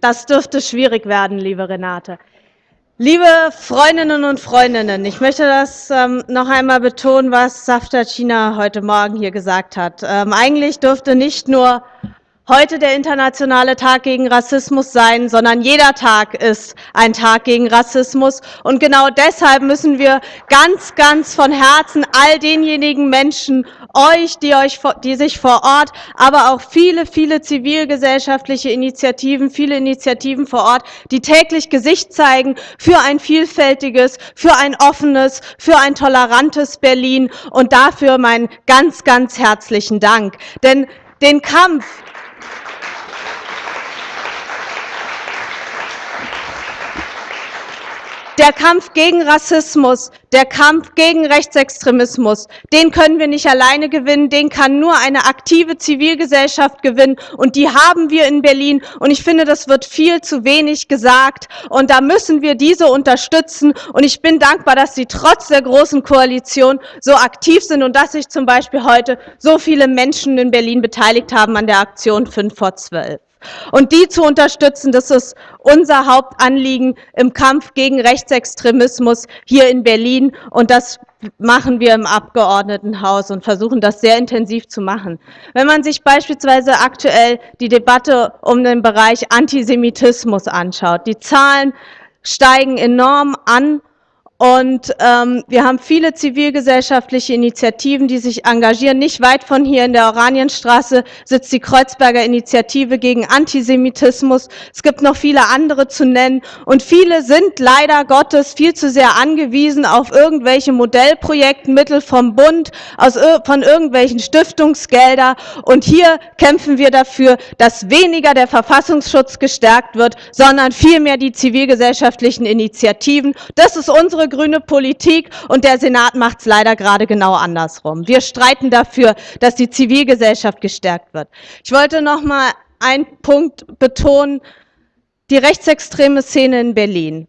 Das dürfte schwierig werden, liebe Renate. Liebe Freundinnen und Freundinnen, ich möchte das ähm, noch einmal betonen, was Safta China heute Morgen hier gesagt hat. Ähm, eigentlich dürfte nicht nur heute der internationale Tag gegen Rassismus sein, sondern jeder Tag ist ein Tag gegen Rassismus. Und genau deshalb müssen wir ganz, ganz von Herzen all denjenigen Menschen, euch, die, euch, die sich vor Ort, aber auch viele, viele zivilgesellschaftliche Initiativen, viele Initiativen vor Ort, die täglich Gesicht zeigen für ein vielfältiges, für ein offenes, für ein tolerantes Berlin. Und dafür meinen ganz, ganz herzlichen Dank. Denn den Kampf Der Kampf gegen Rassismus, der Kampf gegen Rechtsextremismus, den können wir nicht alleine gewinnen, den kann nur eine aktive Zivilgesellschaft gewinnen. Und die haben wir in Berlin. Und ich finde, das wird viel zu wenig gesagt. Und da müssen wir diese unterstützen. Und ich bin dankbar, dass Sie trotz der großen Koalition so aktiv sind und dass sich zum Beispiel heute so viele Menschen in Berlin beteiligt haben an der Aktion 5 vor 12. Und die zu unterstützen, das ist unser Hauptanliegen im Kampf gegen Rechtsextremismus hier in Berlin. Und das machen wir im Abgeordnetenhaus und versuchen das sehr intensiv zu machen. Wenn man sich beispielsweise aktuell die Debatte um den Bereich Antisemitismus anschaut, die Zahlen steigen enorm an und ähm, wir haben viele zivilgesellschaftliche Initiativen, die sich engagieren. Nicht weit von hier in der Oranienstraße sitzt die Kreuzberger Initiative gegen Antisemitismus. Es gibt noch viele andere zu nennen. Und viele sind leider Gottes viel zu sehr angewiesen auf irgendwelche Modellprojektmittel vom Bund, aus, von irgendwelchen Stiftungsgelder. Und hier kämpfen wir dafür, dass weniger der Verfassungsschutz gestärkt wird, sondern vielmehr die zivilgesellschaftlichen Initiativen. Das ist unsere grüne Politik und der Senat macht es leider gerade genau andersrum. Wir streiten dafür, dass die Zivilgesellschaft gestärkt wird. Ich wollte noch mal einen Punkt betonen, die rechtsextreme Szene in Berlin.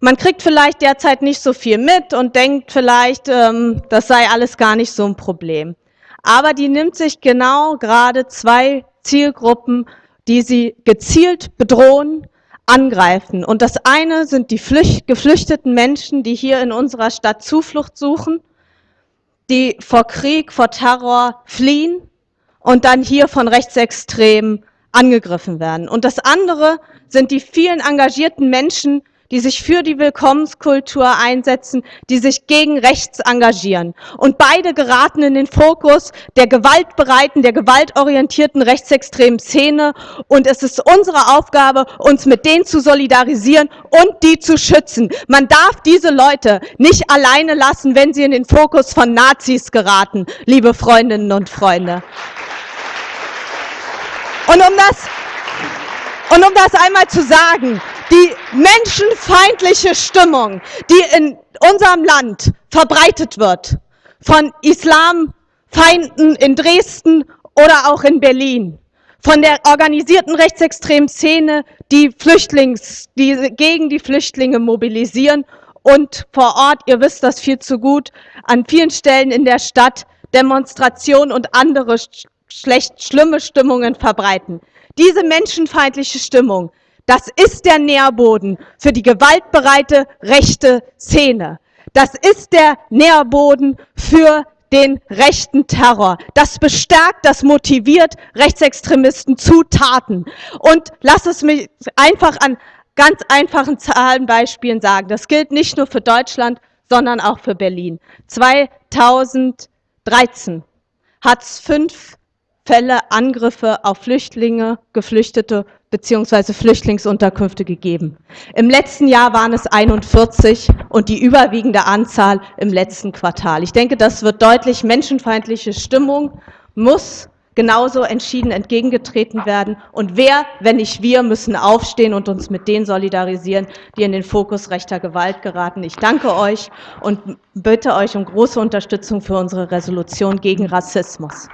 Man kriegt vielleicht derzeit nicht so viel mit und denkt vielleicht, ähm, das sei alles gar nicht so ein Problem. Aber die nimmt sich genau gerade zwei Zielgruppen, die sie gezielt bedrohen, angreifen. Und das eine sind die Flücht geflüchteten Menschen, die hier in unserer Stadt Zuflucht suchen, die vor Krieg, vor Terror fliehen und dann hier von Rechtsextremen angegriffen werden. Und das andere sind die vielen engagierten Menschen, die sich für die Willkommenskultur einsetzen, die sich gegen rechts engagieren. Und beide geraten in den Fokus der gewaltbereiten, der gewaltorientierten rechtsextremen Szene. Und es ist unsere Aufgabe, uns mit denen zu solidarisieren und die zu schützen. Man darf diese Leute nicht alleine lassen, wenn sie in den Fokus von Nazis geraten, liebe Freundinnen und Freunde. Und um das, und um das einmal zu sagen, die menschenfeindliche Stimmung, die in unserem Land verbreitet wird von Islamfeinden in Dresden oder auch in Berlin, von der organisierten rechtsextremen Szene, die, Flüchtlings, die gegen die Flüchtlinge mobilisieren und vor Ort, ihr wisst das viel zu gut, an vielen Stellen in der Stadt Demonstrationen und andere schlecht, schlimme Stimmungen verbreiten. Diese menschenfeindliche Stimmung das ist der Nährboden für die gewaltbereite rechte Szene. Das ist der Nährboden für den rechten Terror. Das bestärkt, das motiviert Rechtsextremisten zu Taten. Und lass es mich einfach an ganz einfachen Zahlenbeispielen sagen. Das gilt nicht nur für Deutschland, sondern auch für Berlin. 2013 hat es fünf Fälle Angriffe auf Flüchtlinge, Geflüchtete bzw. Flüchtlingsunterkünfte gegeben. Im letzten Jahr waren es 41 und die überwiegende Anzahl im letzten Quartal. Ich denke, das wird deutlich, menschenfeindliche Stimmung muss genauso entschieden entgegengetreten werden. Und wer, wenn nicht wir, müssen aufstehen und uns mit denen solidarisieren, die in den Fokus rechter Gewalt geraten. Ich danke euch und bitte euch um große Unterstützung für unsere Resolution gegen Rassismus.